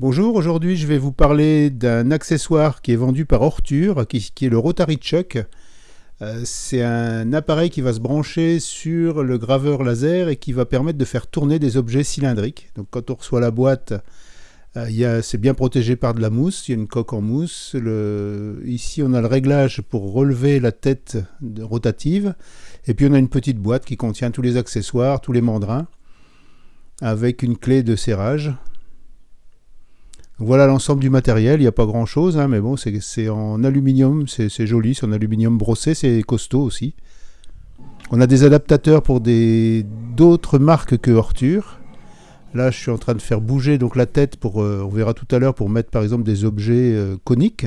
Bonjour, aujourd'hui je vais vous parler d'un accessoire qui est vendu par Orture, qui, est le Rotary Chuck. Euh, c'est un appareil qui va se brancher sur le graveur laser et qui va permettre de faire tourner des objets cylindriques. Donc quand on reçoit la boîte, euh, c'est bien protégé par de la mousse, il y a une coque en mousse. ici on a le réglage pour relever la tête rotative. Et puis on a une petite boîte qui contient tous les accessoires, tous les mandrins, avec une clé de serrage. Voilà l'ensemble du matériel, il n'y a pas grand chose, hein, mais bon, c'est en aluminium, c'est joli, c'est en aluminium brossé, c'est costaud aussi. On a des adaptateurs pour d'autres marques que Horture. Là, je suis en train de faire bouger donc la tête pour, euh, on verra tout à l'heure, pour mettre par exemple des objets euh, coniques.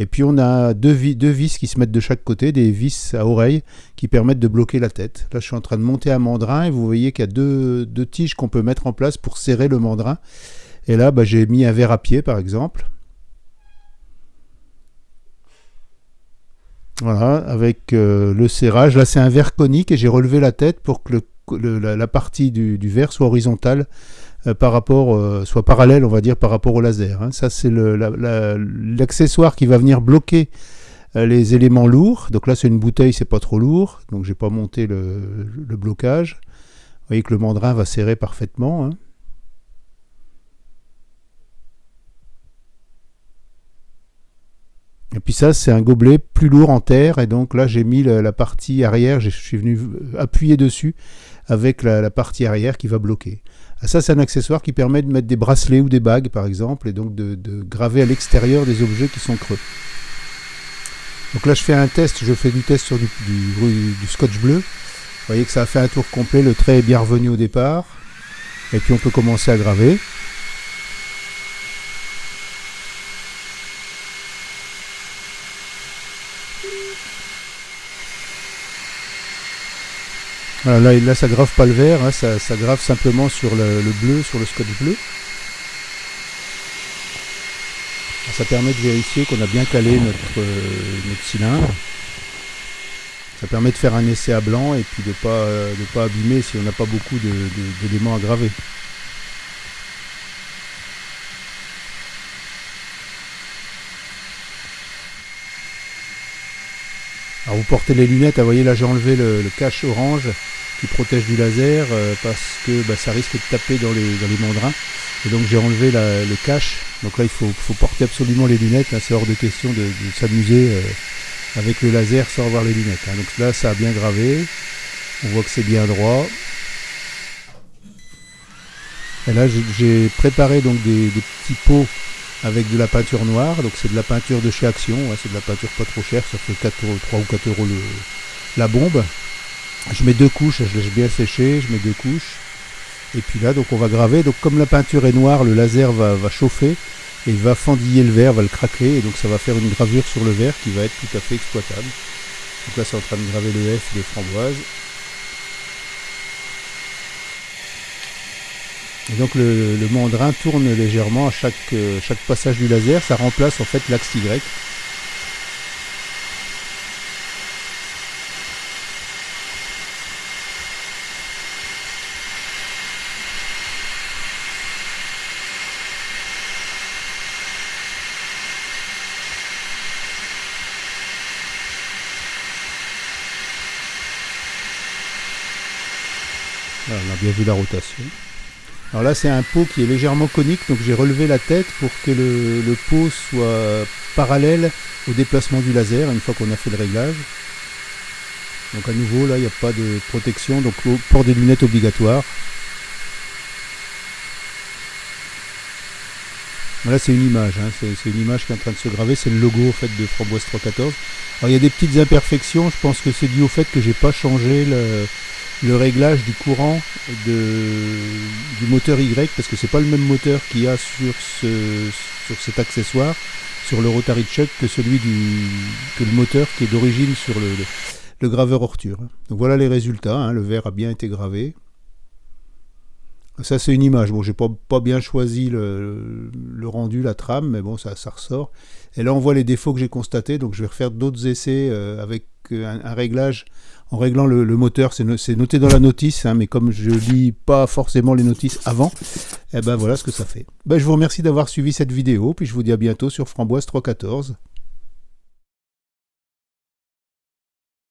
Et puis on a deux, vis qui se mettent de chaque côté, des vis à oreille qui permettent de bloquer la tête. Là, je suis en train de monter un mandrin et vous voyez qu'il y a deux tiges qu'on peut mettre en place pour serrer le mandrin. Et là, bah, j'ai mis un verre à pied, par exemple. Voilà, avec euh, le serrage. Là, c'est un verre conique et j'ai relevé la tête pour que la, partie du, verre soit horizontale euh, par rapport, euh, soit parallèle, on va dire, par rapport au laser. Hein. Ça, c'est l'accessoire qui va venir bloquer les éléments lourds. Donc là, c'est une bouteille, c'est pas trop lourd. Donc, j'ai pas monté le, blocage. Vous voyez que le mandrin va serrer parfaitement. Hein. Et puis ça, c'est un gobelet plus lourd en terre. Et donc là, j'ai mis la, partie arrière, je suis venu appuyer dessus avec la, partie arrière qui va bloquer. Ah, ça, c'est un accessoire qui permet de mettre des bracelets ou des bagues, par exemple, et donc de, graver à l'extérieur des objets qui sont creux. Donc là, je fais un test, je fais du test sur du, du scotch bleu. Vous voyez que ça a fait un tour complet, le trait est bien revenu au départ. Et puis on peut commencer à graver. Là, ça grave pas le vert, hein, ça, grave simplement sur le, bleu, sur le scotch bleu. Ça permet de vérifier qu'on a bien calé notre, euh, cylindre. Ça permet de faire un essai à blanc et puis de ne pas, euh, pas abîmer si on n'a pas beaucoup d'éléments à graver. Alors vous portez les lunettes, vous voyez là j'ai enlevé le, cache orange qui protège du laser euh, parce que bah, ça risque de taper dans les, mandrins. Et donc j'ai enlevé le cache. Donc là il faut, porter absolument les lunettes, hein. c'est hors de question de, s'amuser euh, avec le laser sans avoir les lunettes. Hein. Donc là ça a bien gravé, on voit que c'est bien droit. Et là j'ai préparé donc des petits pots avec de la peinture noire. Donc c'est de la peinture de chez Action, c'est de la peinture pas trop chère, ça fait 4 3 ou 4 euros la bombe. Je mets deux couches, je laisse bien sécher, je mets deux couches. Et puis là, donc on va graver. Donc comme la peinture est noire, le laser va, va chauffer et va fendiller le verre, va le craquer. Et donc ça va faire une gravure sur le verre qui va être tout à fait exploitable. Donc là, c'est en train de graver le F de framboise. Et donc le, mandrin tourne légèrement à chaque, euh, chaque passage du laser, ça remplace en fait l'axe Y. on a bien vu la rotation. Alors là, c'est un pot qui est légèrement conique, donc j'ai relevé la tête pour que le, pot soit parallèle au déplacement du laser une fois qu'on a fait le réglage. Donc à nouveau, là, il n'y a pas de protection, donc port des lunettes obligatoire. Là, c'est une image, hein. c'est une image qui est en train de se graver, c'est le logo fait de Framboise 314. Alors il y a des petites imperfections, je pense que c'est dû au fait que j'ai pas changé le, le réglage du courant du moteur Y parce que c'est pas le même moteur qu'il y a sur, ce, sur cet accessoire sur le Rotary Chuck que celui du que le moteur qui est d'origine sur le, graveur Orture. Donc voilà les résultats, hein. le verre a bien été gravé. Ça c'est une image, bon j'ai pas, pas bien choisi le, rendu, la trame, mais bon ça, ça ressort. Et là on voit les défauts que j'ai constatés, donc je vais refaire d'autres essais euh, avec un, réglage en réglant le, moteur. C'est noté dans la notice, hein, mais comme je lis pas forcément les notices avant, eh ben voilà ce que ça fait. Ben, je vous remercie d'avoir suivi cette vidéo, puis je vous dis à bientôt sur Framboise 314.